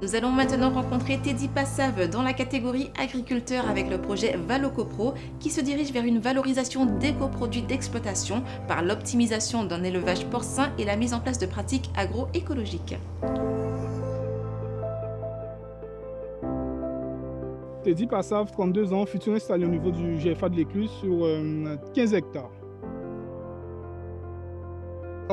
Nous allons maintenant rencontrer Teddy Passave dans la catégorie agriculteur avec le projet ValocoPro qui se dirige vers une valorisation d'éco-produits d'exploitation par l'optimisation d'un élevage porcin et la mise en place de pratiques agroécologiques. Teddy Passave, 32 ans, futur installé au niveau du GFA de l'Écluse sur 15 euh, hectares.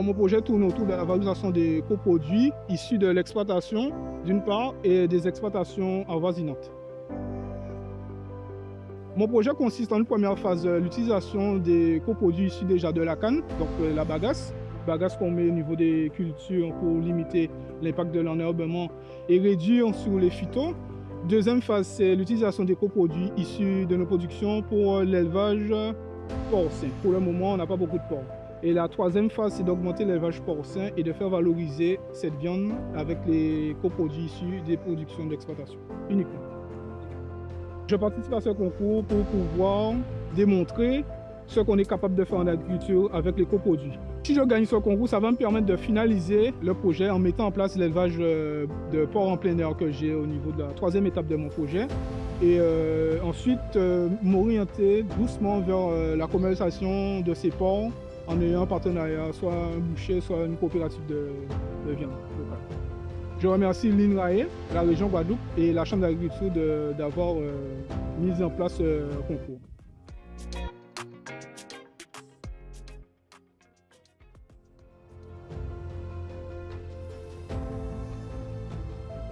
Mon projet tourne autour de la valorisation des coproduits issus de l'exploitation d'une part et des exploitations avoisinantes. Mon projet consiste en une première phase l'utilisation des coproduits issus déjà de la canne, donc euh, la bagasse, bagasse qu'on met au niveau des cultures pour limiter l'impact de l'enherbement et réduire sur les phytos. Deuxième phase, c'est l'utilisation des coproduits issus de nos productions pour l'élevage porcin. Pour le moment, on n'a pas beaucoup de porc. Et la troisième phase, c'est d'augmenter l'élevage porcin et de faire valoriser cette viande avec les coproduits issus des productions d'exploitation, uniquement. Je participe à ce concours pour pouvoir démontrer ce qu'on est capable de faire en agriculture avec les coproduits. Si je gagne ce concours, ça va me permettre de finaliser le projet en mettant en place l'élevage euh, de porcs en plein air que j'ai au niveau de la troisième étape de mon projet. Et euh, ensuite, euh, m'orienter doucement vers la commercialisation de ces porcs en ayant un partenariat, soit un boucher, soit une coopérative de, viande locale. Je remercie l'INRAE, la région Guadeloupe et la Chambre d'agriculture d'avoir mis en place ce concours.